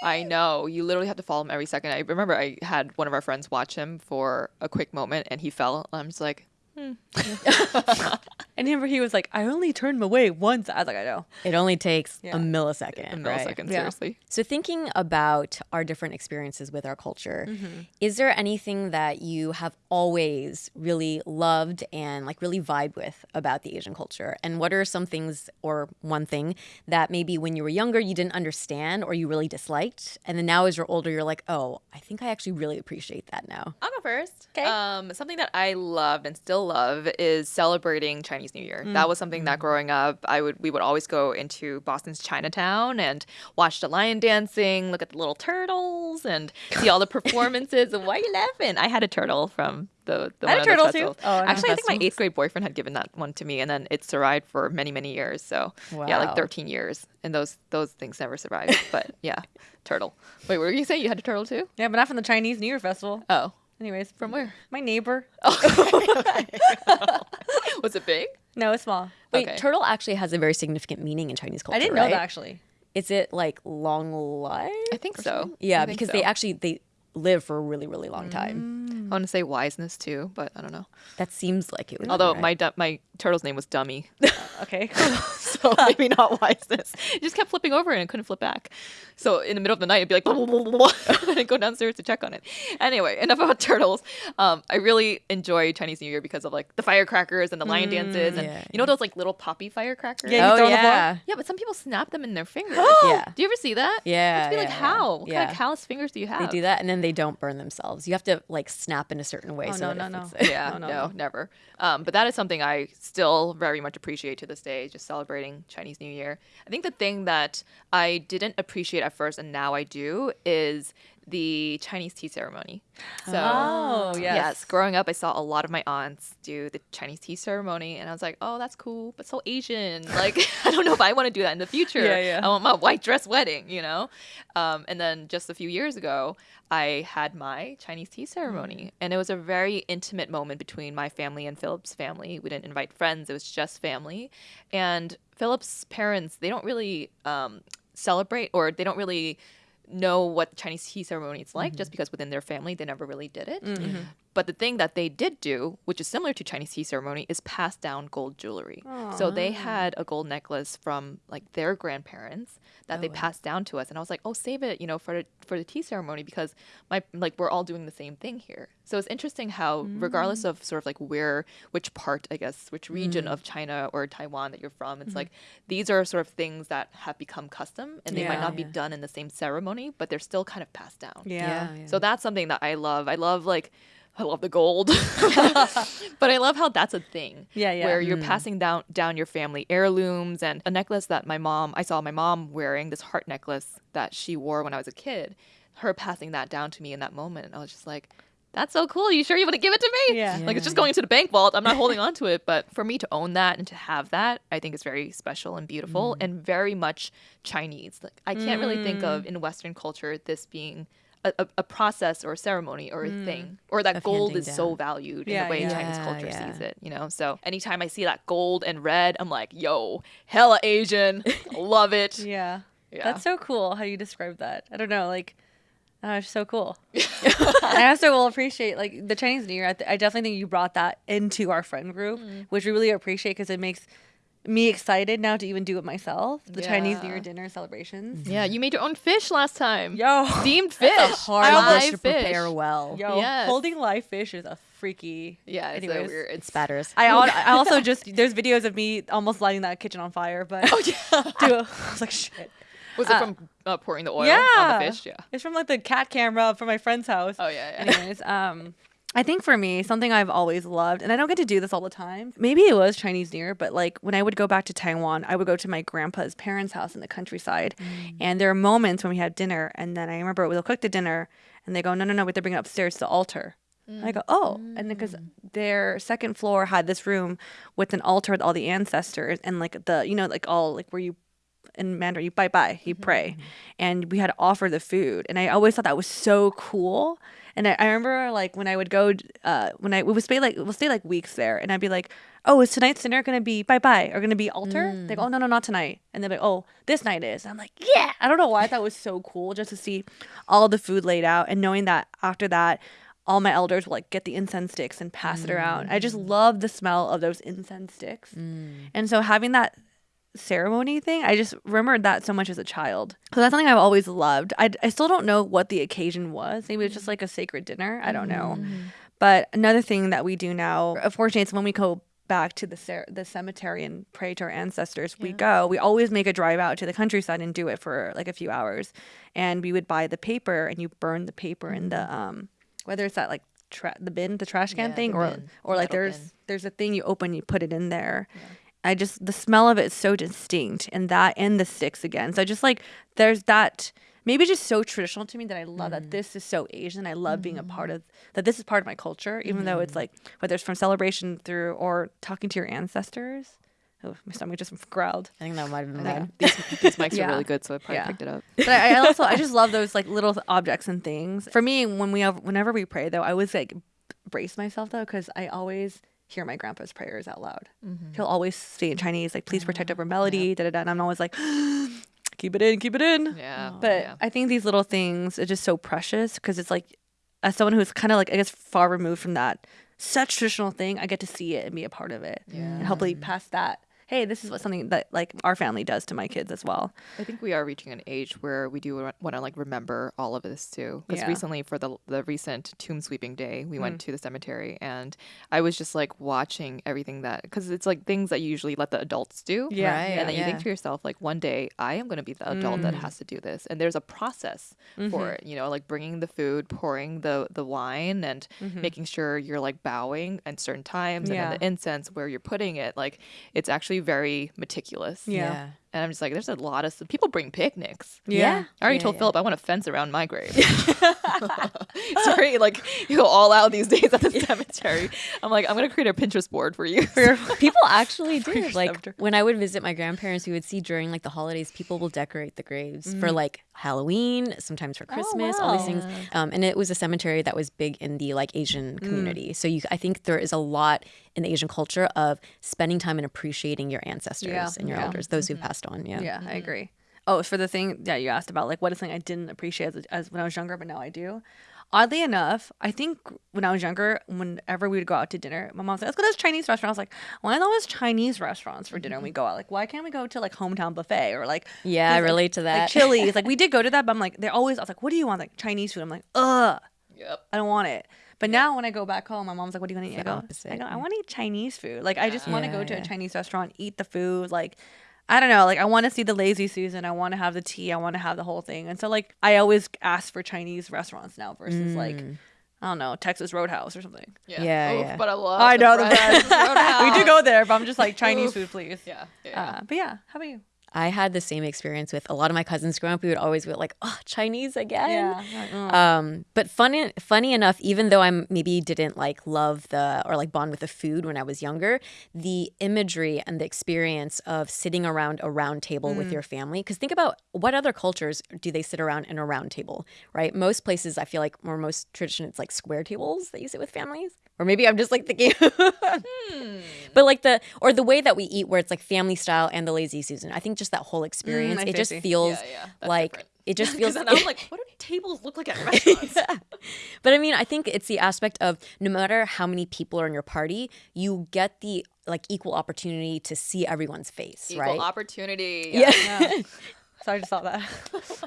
I know. You literally have to follow him every second. I remember I had one of our friends watch him for a quick moment and he fell. I'm just like, and remember he was like, I only turned him away once. I was like, I know. It only takes Yeah. a millisecond. a right? millisecond, Yeah. seriously. So, thinking about our different experiences with our culture, Mm-hmm. is there anything that you have always really loved and like really vibe with about the Asian culture? And what are some things or one thing that maybe when you were younger you didn't understand or you really disliked? And then now as you're older, you're like, oh, I think I actually really appreciate that now. I'll go first. 'Kay. Um, something that I loved and still love is celebrating Chinese New Year. That was something that mm-hmm. growing up, I would we would always go into Boston's Chinatown and watch the lion dancing, look at the little turtles, and see all the (laughs) performances. and why are you laughing? I had a turtle from the the I had a turtle, too. Oh, I Actually, I think my eighth grade boyfriend had given that one to me, and then it survived for many many years. So yeah, like thirteen years, and those those things never survived. but yeah, turtle. Wait, what were you saying? You had a turtle too? Yeah, but not from the Chinese New Year festival. Oh. Anyways, From where? (laughs) My neighbor. Oh. (laughs) (laughs) Was it big? No, it's small. Wait, Okay. turtle actually has a very significant meaning in Chinese culture. I didn't know right? that actually. Is it like long life? I think so. Yeah, I think because so. they actually they live for a really really long time. Mm. I want to say wiseness too, but I don't know. That seems like it would. be, Although right? my du- my turtle's name was Dummy, (laughs) Okay. (laughs) so maybe not wiseness. It just kept flipping over and it couldn't flip back. So in the middle of the night, it'd be like, blah, (laughs) blah, blah, blah, blah, and I'd go downstairs to check on it. Anyway, enough about turtles. Um, I really enjoy Chinese New Year because of like the firecrackers and the lion dances, and yeah, you know those like little poppy firecrackers. Yeah, you oh throw on the floor? yeah, Yeah, but some people snap them in their fingers. (gasps) yeah. Do you ever see that? Yeah, I'd be like, yeah, yeah. how? What kind of callous fingers do you have? They do that, and then they don't burn themselves. You have to like snap in a certain way. Oh, so no, no, no. (laughs) yeah, No, no, no, no. never. Um, but that is something I still very much appreciate to this day, just celebrating Chinese New Year. I think the thing that I didn't appreciate at first and now I do is the Chinese tea ceremony. So, Oh, yes. yes, growing up, I saw a lot of my aunts do the Chinese tea ceremony, and I was like, oh, that's cool, but so Asian. (laughs) Like, (laughs) I don't know if I want to do that in the future. Yeah, yeah. I want my white dress wedding, you know? Um, and then just a few years ago, I had my Chinese tea ceremony, and it was a very intimate moment between my family and Philip's family. We didn't invite friends, it was just family. And Philip's parents, they don't really um, celebrate or they don't really know what Chinese tea ceremony is like mm-hmm. just because within their family they never really did it. Mm-hmm. Mm-hmm. But the thing that they did do, which is similar to Chinese tea ceremony, is pass down gold jewelry. So they had a gold necklace from like their grandparents that oh, they passed down to us, and I was like, "Oh, save it, you know, for the, for the tea ceremony because my like we're all doing the same thing here." So it's interesting how, regardless mm. of sort of like where, which part, I guess, which region of mm. China or Taiwan that you're from, it's mm-hmm. like these are sort of things that have become custom, and they might Yeah. not be done in the same ceremony, but they're still kind of passed down. Yeah. So that's something that I love. I love like (laughs) I love the gold. (laughs) but I love how that's a thing. Yeah, yeah. Where you're mm. passing down down your family heirlooms and a necklace that my mom I saw my mom wearing, this heart necklace that she wore when I was a kid. Her passing that down to me in that moment. I was just like that's so cool. You sure you want to give it to me? Yeah. Like it's just going into the bank vault. I'm not holding (laughs) on to it. But for me to own that and to have that, I think is very special and beautiful mm. and very much Chinese. Like I can't really think of mm. in Western culture this being a, a, process or a ceremony or a thing or that Of gold is so down. valued in the way yeah. Chinese culture yeah. sees it, you know? So anytime I see that gold and red, I'm like, yo, hella Asian. (laughs) Love it. Yeah. Yeah. That's so cool how you describe that. I don't know, like, oh, it's so cool. (laughs) I also will appreciate like the Chinese New Year. I, th- I definitely think you brought that into our friend group, Mm. which we really appreciate because it makes me excited now to even do it myself. The Chinese New Year dinner celebrations. Yeah, you made your own fish last time. Yo, Steamed fish. Hard live dish to fish. prepare well. yo, Yes. holding live fish is a freaky. Yeah, it's Anyways. so weird. It's Spatters. I, I (laughs) also just there's videos of me almost lighting that kitchen on fire, but oh yeah, (laughs) dude, I was like shit. was it from uh, pouring the oil yeah, on the fish? Yeah. It's from like the cat camera from my friend's house. Oh yeah, yeah. Anyways, um, I think for me, something I've always loved, and I don't get to do this all the time. Maybe it was Chinese New Year, but like when I would go back to Taiwan, I would go to my grandpa's parents' house in the countryside, mm. and there are moments when we had dinner, and then I remember we'll cook the dinner, and they go, no, no, no, we have to bring it upstairs to the altar. And I go, oh, and then because mm. their second floor had this room with an altar with all the ancestors and like the, you know, like all like where you in Mandarin, you bye bye, you pray. Mm-hmm. And we had to offer the food. And I always thought that was so cool. And I, I remember like when I would go, uh, when I we would stay like we'll stay like weeks there, and I'd be like, "Oh, is tonight's dinner gonna be bye bye or gonna be altar?" They go, mm. "Oh no, no, not tonight." And they're like, "Oh, this night is." And I'm like, "Yeah!" I don't know why I thought it was so cool just to see all the food laid out and knowing that after that, all my elders will like get the incense sticks and pass it around. I just mm. love the smell of those incense sticks, mm. and so having that ceremony thing. I just remembered that so much as a child. So that's something I've always loved. I, I still don't know what the occasion was. Maybe it's just like a sacred dinner. I don't know. But another thing that we do now, unfortunately, it's when we go back to the cer- the cemetery and pray to our ancestors. We go. We always make a drive out to the countryside and do it for like a few hours. And we would buy the paper and you burn the paper in the um whether it's that like tra- the bin, the trash can Yeah, thing, or bin, or like there's bin. there's a thing you open, you put it in there. I just the smell of it is so distinct, and that and the sticks again. So I just like there's that maybe just so traditional to me that I love that mm-hmm. this is so Asian. I love being a part mm-hmm. of that. This is part of my culture, even though it's mm-hmm. like whether it's from celebration through or talking to your ancestors. Oh, my stomach just growled. I think that might have been mine. (laughs) These, these mics Yeah. are really good, so I probably Yeah. picked it up. But I, I also I just (laughs) love those like little objects and things. For me, when we have, whenever we pray though, I always like brace myself though because I always hear my grandpa's prayers out loud. Mm-hmm. He'll always say in Chinese like "Please protect mm-hmm. over melody," da da da, and I'm always like, (gasps) "Keep it in, keep it in." Yeah. But yeah. I think these little things are just so precious because it's like, as someone who's kind of like I guess far removed from that such traditional thing, I get to see it and be a part of it, and hopefully pass that. Hey, this is what something that like our family does to my kids as well. I think we are reaching an age where we do want to like remember all of this too. Because Yeah. recently, for the the recent tomb sweeping day, we went mm. to the cemetery, and I was just like watching everything that because it's like things that you usually let the adults do. Yeah, Right. And then you yeah. think to yourself, like one day I am going to be the adult that mm. has to do this, and there's a process for mm-hmm. it. You know, like bringing the food, pouring the the wine, and mm-hmm. making sure you're like bowing at certain times, and Yeah. then the incense where you're putting it. Like it's actually very meticulous. Yeah. And I'm just like, there's a lot of people bring picnics. Yeah. I already Yeah, told yeah. Philip I want a fence around my grave. (laughs) (laughs) Sorry, like you go all out these days at the (laughs) cemetery. I'm like, I'm gonna create a Pinterest board for you. People actually do. Like scepter. when I would visit my grandparents, we would see during like the holidays, people will decorate the graves for mm. like Halloween, sometimes for oh, Christmas, all these things. Um, and it was a cemetery that was big in the like Asian mm. community. So you, I think there is a lot in the Asian culture of spending time and appreciating your ancestors Yeah. and your Yeah. elders, those who've mm-hmm. passed on. Yeah. Yeah, I mm-hmm. agree. Oh, for the thing that you asked about, like what is something I didn't appreciate as, as when I was younger, but now I do. Oddly enough, I think when I was younger, whenever we would go out to dinner, my mom said, "Let's go to this Chinese restaurant." I was like, "Why are there always Chinese restaurants for dinner?" when we go out, like, why can't we go to like hometown buffet or like Yeah, I these, like- relate to that. like Chili's? like we did go to (laughs) that, but I'm like, they're always. I was like, "What do you want?" Like Chinese food. I'm like, "Ugh, Yep. I don't want it." But now when I go back home, my mom's like, "What do you want to eat?" I the go, opposite, I go, I want to eat Chinese food. Like I just want to Yeah, go to yeah. a Chinese restaurant, eat the food, like. I don't know, like I want to see the lazy Susan. I want to have the tea. I want to have the whole thing. And so like I always ask for Chinese restaurants now versus like Mm. I don't know Texas Roadhouse or something. Yeah. Yeah, Oof, yeah. But I love. I know the Fred's best. (laughs) we do go there, but I'm just like Chinese Oof. food, please. Yeah. yeah. Uh, but yeah, how about you? I had the same experience with a lot of my cousins growing up. We would always be like, "Oh, Chinese again." Yeah. Mm. Um, but funny, funny enough, even though I'm maybe didn't like love the or like bond with the food when I was younger, the imagery and the experience of sitting around a round table with your family. Because think about what other cultures do they sit around in a round table, right? Most places, I feel like, or most tradition, it's like square tables that you sit with families. Or maybe I'm just like thinking, (laughs) but like the or the way that we eat, where it's like family style and the lazy Susan. I think just that whole experience, I it just feels Yeah, yeah, like different. it just (laughs) feels. then I'm (laughs) like, what do tables look like at (laughs) restaurants? But I mean, I think it's the aspect of no matter how many people are in your party, you get the like equal opportunity to see everyone's face, Equal right? opportunity. yeah. Yeah. so I just saw that.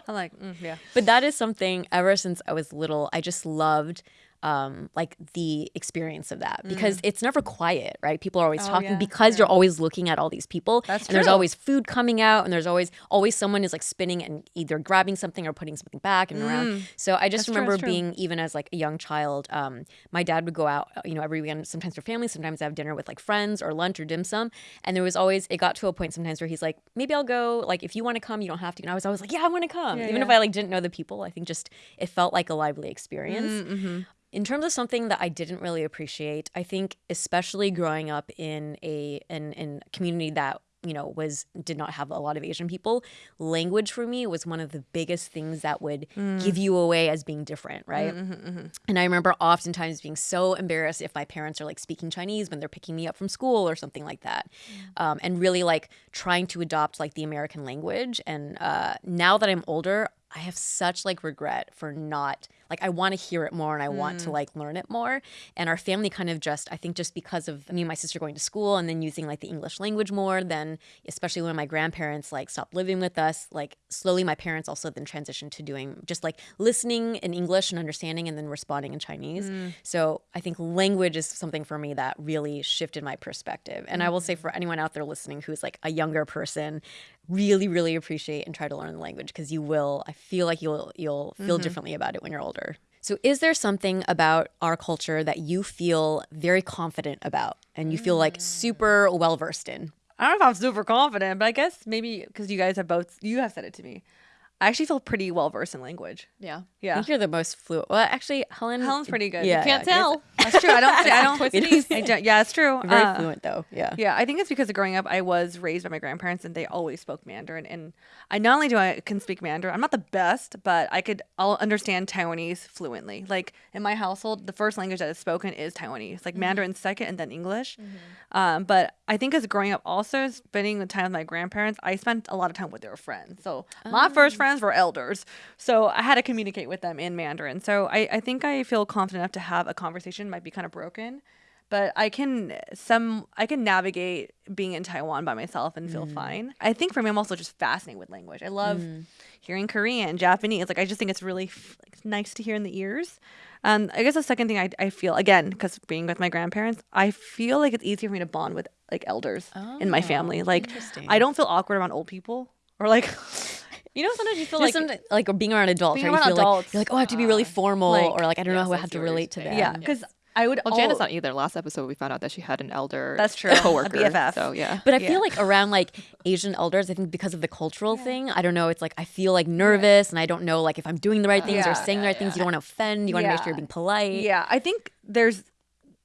I'm like, mm, yeah. but that is something ever since I was little, I just loved um like the experience of that because it's never quiet right? People are always Mm. Oh, talking yeah, because you're always looking at all these people That's and there's always food coming out and there's always always someone is like spinning and either grabbing something or putting something back and around. So i just Mm. That's remember true. being even as like a young child um my dad would go out you know every weekend sometimes for family sometimes I have dinner with like friends or lunch or dim sum. And there was always it got to a point sometimes where he's like maybe i'll go like if you want to come you don't have to. And i was always like yeah i want to come. Yeah, even if i like didn't know the people i think just it felt like a lively experience. Mm-hmm. In terms of something that I didn't really appreciate, I think especially growing up in a in, in a community that you know was did not have a lot of Asian people, language for me was one of the biggest things that would mm. give you away as being different, right? Mm-hmm, mm-hmm, mm-hmm. And I remember oftentimes being so embarrassed if my parents are like speaking Chinese when they're picking me up from school or something like that, mm. um, and really like trying to adopt like the American language. And uh, now that I'm older, I have such like regret for not like I want to hear it more and I want to mm. like learn it more. And our family kind of just I think just because of me and my sister going to school and then using like the English language more, then especially when my grandparents like stopped living with us, like slowly my parents also then transitioned to doing just like listening in English and understanding and then responding in Chinese. Mm. So I think language is something for me that really shifted my perspective. And I will say mm. for anyone out there listening who's like a younger person, really really appreciate and try to learn the language because you will i feel like you'll you'll feel mm-hmm. differently about it when you're older. So is there something about our culture that you feel very confident about and you feel like super mm. well versed in? I don't know if I'm super confident, but I guess maybe because you guys have both, you have said it to me. I actually feel pretty well versed in language. Yeah. yeah. i Yeah. think you're the most fluent well actually helen Helen's pretty good. yeah Can't yeah, tell. That's true. I don't I don't, (laughs) Twisties. I don't- yeah, it's true. you're very Uh, fluent though yeah Yeah, I think it's because of growing up, I was raised by my grandparents and they always spoke Mandarin. And I not only do I can speak Mandarin, I'm not the best, but I could I'll understand Taiwanese fluently. Like in my household, the first language that is spoken is Taiwanese, like Mandarin second and then English. Um, but I think as growing up, also spending the time with my grandparents, I spent a lot of time with their friends. So my first friends were elders, so I had to communicate with them in Mandarin. So I, I think I feel confident enough to have a conversation. Might be kind of broken, but I can some I can navigate being in Taiwan by myself and feel fine. I think for me, I'm also just fascinated with language. I love hearing Korean, Japanese. Like I just think it's really like, nice to hear in the ears. Um, I guess the second thing I, I feel again because being with my grandparents, I feel like it's easier for me to bond with like elders in my family. Like. I don't feel awkward around old people or like (laughs) you know sometimes you feel Just like some, like being around adults, Being right? around you feel like adults, you're like, oh, I have to be really uh, formal, like- or like I don't Yeah, know so I have to relate to thing. them. yeah because I would Well, Janice not either. Last episode we found out that she had an elder. That's true. (laughs) A Coworker. BFF. So yeah. But I Yeah. feel like around like Asian elders, I think because of the cultural thing, I don't know. It's like I feel like nervous, and I don't know like if I'm doing the right things Yeah, or saying the right things. You don't want to offend. You want to make sure you're being polite. Yeah, I think there's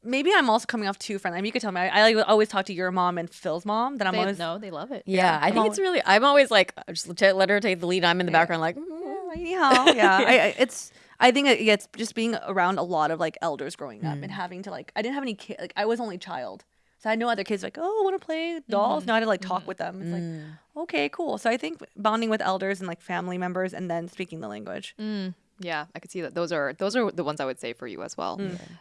maybe I'm also coming off too friendly. I mean, you could tell me. I, I like always talk to your mom and Phil's mom. That I'm They, always no, they love it. Yeah, I think it's really. I'm always like, just let her take the lead. I'm in the background, like, mm, "Oh, anyhow. Yeah, I, I, it's. I think it gets just being around a lot of like elders growing up Mm. and having to like. I didn't have any kid. Like I was only child, So I know other kids like, oh, I want to play dolls. Now I had to like talk with them. It's Mm. like, okay, cool. So I think bonding with elders and like family members and then speaking the language. Mm, yeah, I could see that. Those are those are the ones I would say for you as well.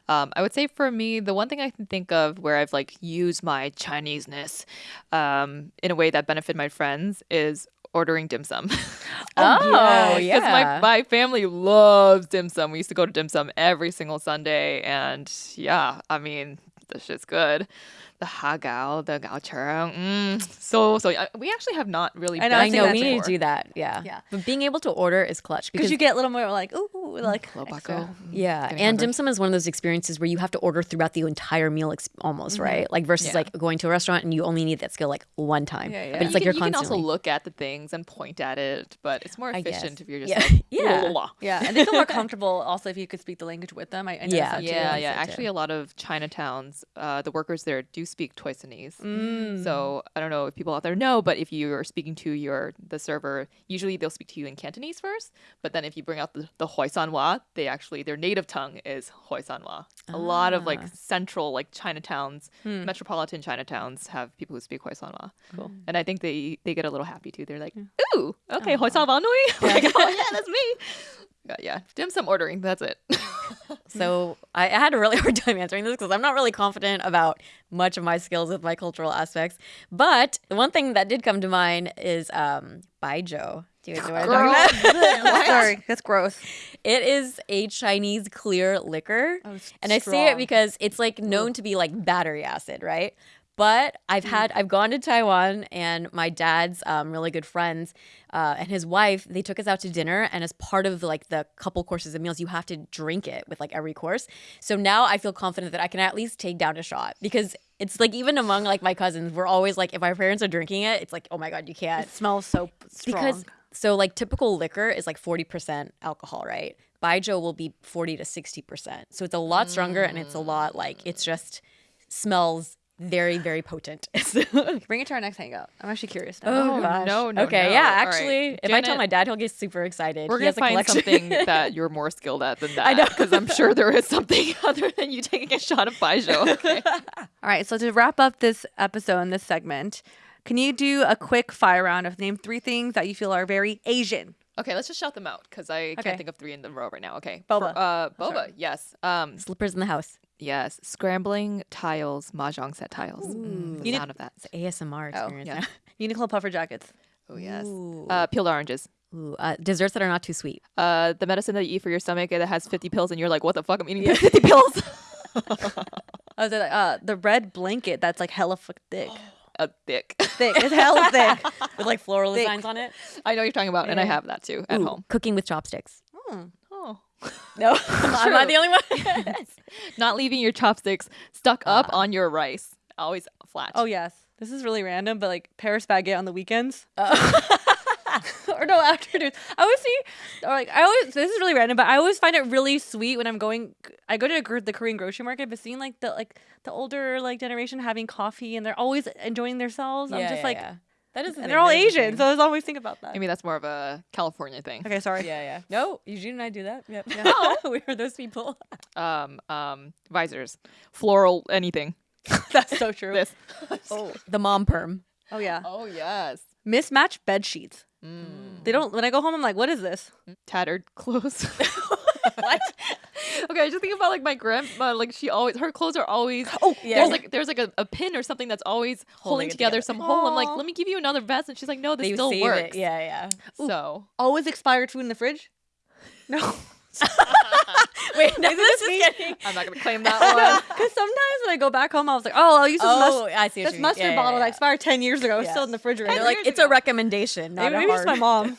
Um, I would say for me, the one thing I can think of where I've like used my Chineseness um, in a way that benefited my friends is ordering dim sum. (laughs) Oh, Because yeah. my, my family loves dim sum. We used to go to dim sum every single Sunday. And yeah, I mean, this shit's good. The hagao, the gao churang. Mm, so, so we actually have not really I know, I know we need to do that. Yeah. Yeah. But being able to order is clutch Because you get a little more like, ooh, like Lobako. extra. Yeah, Getting and hungry. dim sum is one of those experiences where you have to order throughout the entire meal, ex- almost right? Like versus Yeah. like going to a restaurant and you only need that skill like one time. Yeah, yeah. But it's you like can, you're you can also look at the things and point at it, but it's more efficient if you're just Yeah. like (laughs) Yeah. "Blah, blah, blah." Yeah, and (laughs) they feel more comfortable also if you could speak the language with them. I, I Yeah. Yeah, yeah. Actually, a lot of Chinatowns, uh, the workers there do speak Toisanese. Mm. So I don't know if people out there know, but if you are speaking to your the server, usually they'll speak to you in Cantonese first. But then if you bring out the the Hoisanwa, they actually their native tongue is Hoisanwa. A lot of like Ah. central like Chinatowns, Hmm. metropolitan Chinatowns have people who speak Hoisanwa. Cool. And I think they they get a little happy too. They're like, ooh, okay, Hoisanwa nui. (laughs) like, oh yeah, that's me. (laughs) Yeah, yeah. Dim sum ordering. That's it. (laughs) So I, I had a really (laughs) hard time answering this because I'm not really confident about much of my skills with my cultural aspects. But the one thing that did come to mind is um, Baijiu. Do you know what I'm talking about? (laughs) Sorry, that's gross. It is a Chinese clear liquor. Oh, it's and I say it because it's like known to be like battery acid, right? But I've had I've gone to Taiwan and my dad's um, really good friends uh, and his wife they took us out to dinner and as part of like the couple courses of meals you have to drink it with like every course. So now I feel confident that I can at least take down a shot because it's like even among like my cousins we're always like if our parents are drinking it it's like oh my god you can't. It smells so strong. because so like typical liquor is like 40% alcohol right? Baijiu will be 40 to 60% so it's a lot stronger and it's a lot like it's just smells very very potent (laughs) bring it to our next hangout. I'm actually curious. Now. oh gosh no, no, okay no. yeah All right. actually if i tell my dad he'll get super excited We're he gonna has a find collection something (laughs) that you're more skilled at than that. (laughs) I know. because I'm sure there is something other than you taking a shot of Baijiu. Okay. All right, so to wrap up this episode and this segment, can you do a quick fire round of name three things that you feel are very Asian? okay, let's just shout them out because I Okay. can't think of three in the row right now. Okay, Boba. For- uh, Oh, boba. sorry. Yes. Um. slippers in the house Yes. Scrambling tiles, mahjong set tiles. The need- sound of that. It's ASMR Oh, experience yeah. Uniqlo (laughs) puffer jackets. Oh yes. Ooh. Uh, peeled oranges. Ooh, uh, desserts that are not too sweet Uh, the medicine that you eat for your stomach that has 50 pills, and you're like, what the fuck? I'm eating 50 (laughs) pills. (laughs) Oh, the uh, the red blanket that's like hella fuck thick. (gasps) A thick. thick. It's hella thick. with like floral Thick. designs on it I know what you're talking about, and I have that too at Ooh, home. cooking with chopsticks Hmm. No (laughs) (laughs) i'm not the only one (laughs) Not leaving your chopsticks stuck up on your rice. Always flat. Oh yes, this is really random, but like Paris baguette on the weekends. Uh, or no afternoons. I always see, or like I always. This is really random, but I always find it really sweet when I'm going. I go to a, gr- the Korean grocery market, but seeing like the like the older like generation having coffee and they're always enjoying themselves. I'm just like, that is the and they're all that is the Asian, thing. so I always think about that. Maybe that's more of a California thing. okay, sorry. yeah yeah (laughs) no Eugene and I do that yep Oh. (laughs) we are those people (laughs) Um, um, visors, floral, anything. that's so true. This. oh the mom perm Oh yeah, Oh yes. mismatched bed sheets. Mm. They don't. When I go home, I'm like, what is this? Tattered clothes. What? okay, I just think about like my grandma. Like she always, her clothes are always. Oh Yeah. There's like there's like a, a pin or something that's always Holding holding together, together. some hole. I'm like, let me give you another vest, and she's like, no, this they still works. it yeah yeah So always expired food in the fridge. No. (laughs) (laughs) wait no, Is this is me? getting I'm not gonna claim (laughs) that one. Because sometimes when I go back home, I was like, oh, I'll use this, oh mus- I see this mustard Yeah, bottle yeah. that expired 10 years ago. It's still in the refrigerator. they're like it's a recommendation not maybe, a maybe it's my mom.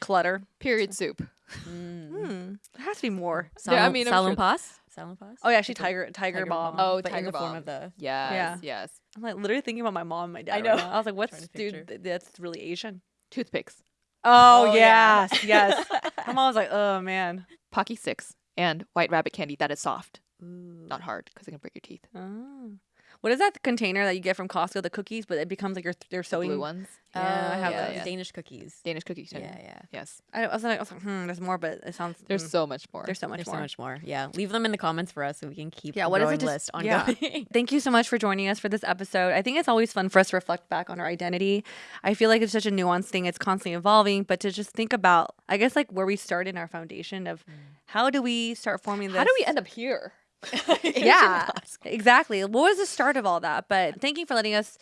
Clutter. Period soup. Mm. Hmm. There has to be more. Yeah, I mean, I'm salon sure- pas Salonpas Oh, yeah, actually, Tiger Tiger, Balm. Oh, but in Tiger the form of the Yes. Yeah. Yes. I'm like literally thinking about my mom and my dad. I right know. now. I was like, what's, dude, th- that's really Asian. Toothpicks. Oh, Oh, yeah. yes, yes. (laughs) my mom was like, oh, man. Pocky sticks and white rabbit candy that is soft, not hard, because it can break your teeth. Oh. What is that container that you get from Costco, the cookies, but it becomes like your they're sewing. Blue ones. Yeah, I have yeah, those. yeah. Danish cookies. Danish cookie tin. Yeah, yeah. Yes. I, I was like, I was like, hmm, there's more, but it sounds There's mm, so much more. there's so much There's more. so much more. Yeah. Leave them in the comments for us so we can keep Yeah, what is it? Just, list yeah. ongoing. (laughs) (laughs) Thank you so much for joining us for this episode. I think it's always fun for us to reflect back on our identity. I feel like it's such a nuanced thing. It's constantly evolving, but to just think about, I guess, like where we start in our foundation of how do we start forming this? How do we end up here? (laughs) yeah, exactly. What was the start of all that? But thank you for letting us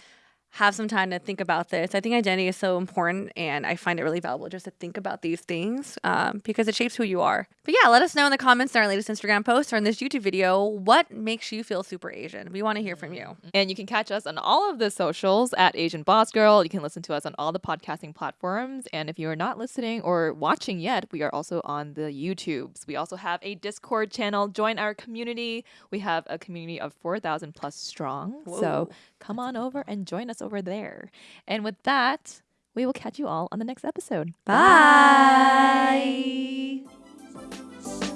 have some time to think about this. I think identity is so important, and I find it really valuable just to think about these things um, because it shapes who you are. But yeah, let us know in the comments in our latest Instagram post or in this YouTube video what makes you feel super Asian. We want to hear from you. And you can catch us on all of the socials at Asian Boss Girl. You can listen to us on all the podcasting platforms. And if you are not listening or watching yet, we are also on the YouTubes. We also have a Discord channel. Join our community. We have a community of 4,000 plus strong. So come on over and join us over there. And with that, we will catch you all on the next episode. Bye. Bye.